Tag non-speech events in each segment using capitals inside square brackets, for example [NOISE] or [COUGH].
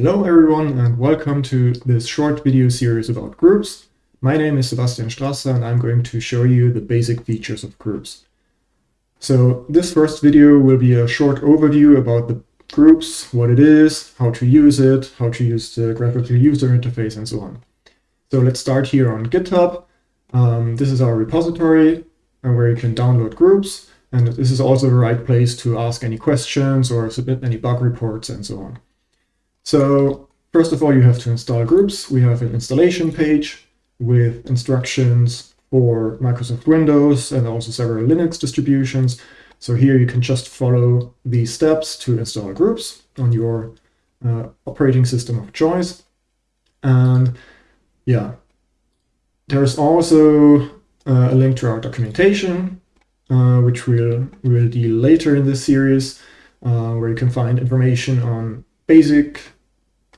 Hello everyone and welcome to this short video series about GROOPS. My name is Sebastian Strasser and I'm going to show you the basic features of GROOPS. So this first video will be a short overview about the GROOPS, what it is, how to use it, how to use the graphical user interface and so on. So let's start here on GitHub. Um, this is our repository uh, where you can download GROOPS and this is also the right place to ask any questions or submit any bug reports and so on. So first of all, you have to install GROOPS. We have an installation page with instructions for Microsoft Windows and also several Linux distributions. So here you can just follow these steps to install GROOPS on your uh, operating system of choice. And yeah, there's also uh, a link to our documentation, uh, which we'll, we'll deal later in this series, uh, where you can find information on basic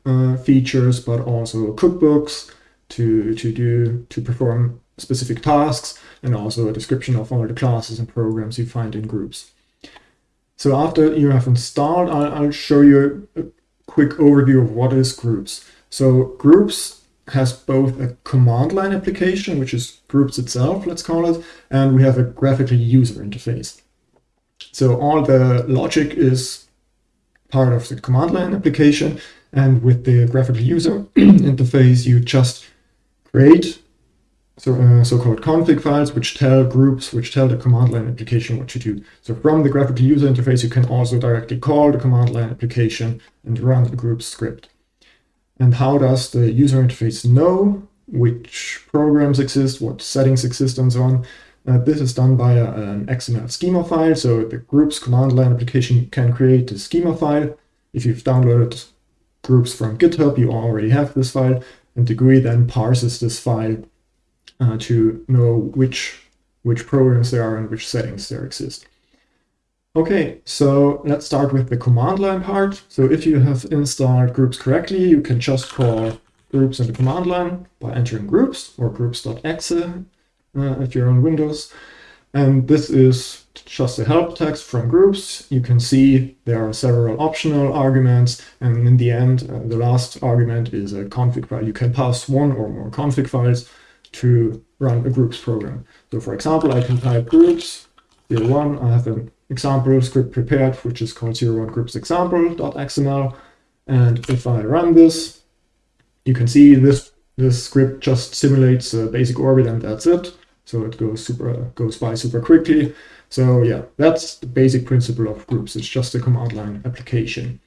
uh, features, but also cookbooks to, to do to perform specific tasks, and also a description of all the classes and programs you find in GROOPS. So after you have installed, I'll, I'll show you a quick overview of what is GROOPS. So GROOPS has both a command line application, which is GROOPS itself, let's call it, and we have a graphical user interface. So all the logic is part of the command line application, and with the graphical user [CLEARS THROAT] interface, you just create so, uh, so-called config files, which tell GROOPS, which tell the command line application what to do. So from the graphical user interface, you can also directly call the command line application and run the group script. And how does the user interface know which programs exist, what settings exist, and so on? Uh, this is done by a, an XML schema file. So the GROOPS command line application can create a schema file. If you've downloaded GROOPS from GitHub, you already have this file, and GUI then parses this file uh, to know which, which programs there are and which settings there exist. Okay, so let's start with the command line part. So if you have installed GROOPS correctly, you can just call GROOPS in the command line by entering GROOPS or GROOPS.exe uh, if you're on Windows. And this is just a help text from GROOPS. You can see there are several optional arguments. And in the end, uh, the last argument is a config file. You can pass one or more config files to run a GROOPS program. So for example, I can type GROOPS 01. I have an example script prepared, which is called 01 GROOPS example.xml. And if I run this, you can see this, this script just simulates a basic orbit and that's it. So it goes super goes by super quickly. So yeah, that's the basic principle of GROOPS. It's just a command line application.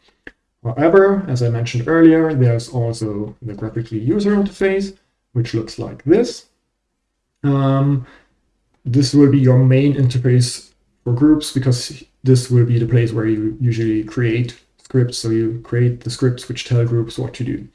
However, as I mentioned earlier, there's also the graphical user interface, which looks like this. Um, this will be your main interface for GROOPS because this will be the place where you usually create scripts. So you create the scripts which tell GROOPS what to do.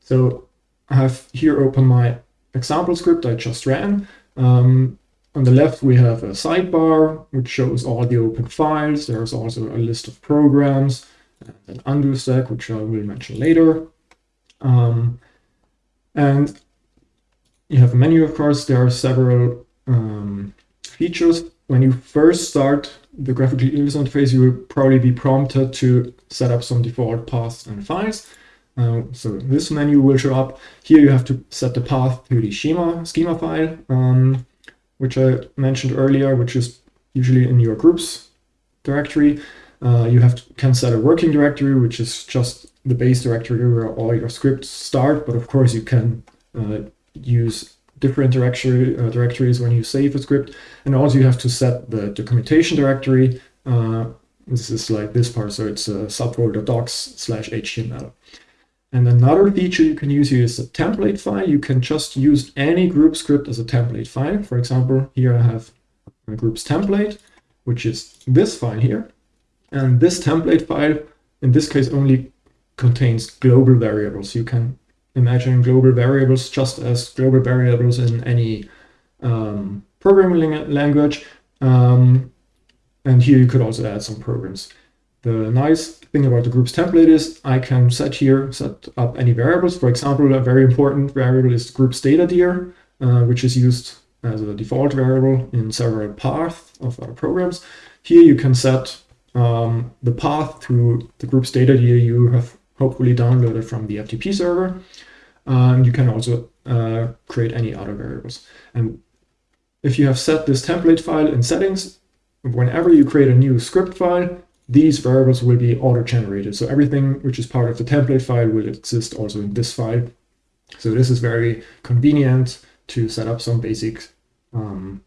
So I have here open my example script I just ran. Um, on the left, we have a sidebar, which shows all the open files. There's also a list of programs, and an undo stack, which I will mention later. Um, and you have a menu, of course. There are several um, features. When you first start the graphical user interface, you will probably be prompted to set up some default paths and files. Uh, so this menu will show up. Here you have to set the path to the schema, schema file, um, which I mentioned earlier, which is usually in your GROOPS directory. Uh, you have to, can set a working directory, which is just the base directory where all your scripts start. But of course, you can uh, use different directory, uh, directories when you save a script. And also you have to set the documentation directory. Uh, this is like this part, so it's a subfolder docs slash HTML. And another feature you can use here is a template file. You can just use any group script as a template file. For example, here I have a GROOPS template, which is this file here. And this template file, in this case, only contains global variables. You can imagine global variables just as global variables in any um, programming language. Um, and here you could also add some programs. The nice thing about the GROOPS template is I can set here, set up any variables. For example, a very important variable is GROOPS data dir, uh, which is used as a default variable in several paths of our programs. Here you can set um, the path to the GROOPS data dir you have hopefully downloaded from the FTP server. And you can also uh, create any other variables. And if you have set this template file in settings, whenever you create a new script file, these variables will be auto-generated. So everything which is part of the template file will exist also in this file. So this is very convenient to set up some basic, um,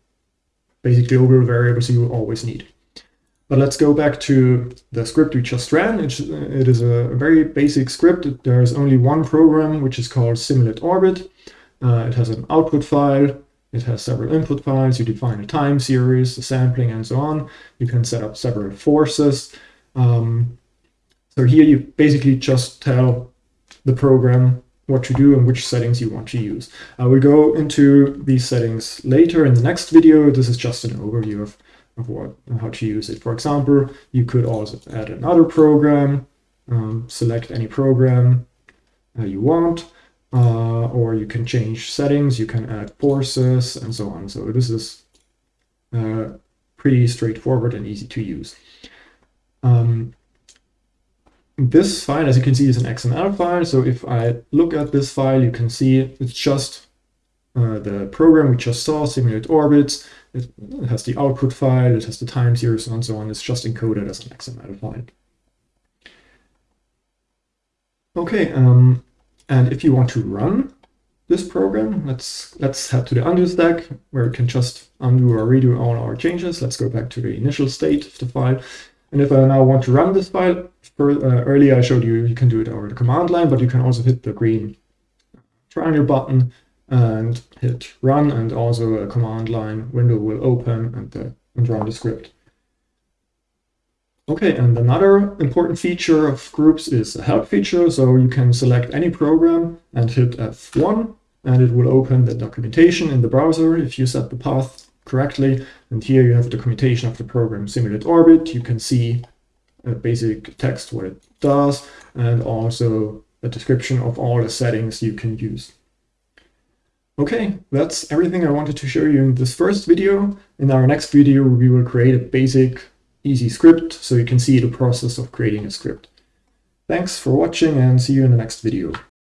basic global variables you always need. But let's go back to the script we just ran. It, it is a very basic script. There's only one program, which is called simulate orbit. Uh, it has an output file. It has several input files. You define a time series, the sampling, and so on. You can set up several forces. Um, so here you basically just tell the program what to do and which settings you want to use. I will go into these settings later in the next video. This is just an overview of of what how to use it. For example, you could also add another program, um, select any program uh, you want, uh, or you can change settings, you can add forces and so on. So this is uh, pretty straightforward and easy to use. Um, this file, as you can see, is an XML file. So if I look at this file, you can see it's just uh, the program we just saw, simulate orbits. It has the output file, it has the time series and so on. It's just encoded as an XML file. Okay, um, and if you want to run this program, let's let's head to the undo stack where we can just undo or redo all our changes. Let's go back to the initial state of the file. And if I now want to run this file, for, uh, earlier I showed you you can do it over the command line, but you can also hit the green triangle button and hit run and also a command line window will open and, the, and run the script. Okay, and another important feature of GROOPS is a help feature. So you can select any program and hit F1 and it will open the documentation in the browser if you set the path correctly. And here you have documentation of the program Simulate Orbit. You can see a basic text what it does and also a description of all the settings you can use. Okay, that's everything I wanted to show you in this first video. In our next video, we will create a basic, easy script so you can see the process of creating a script. Thanks for watching and see you in the next video.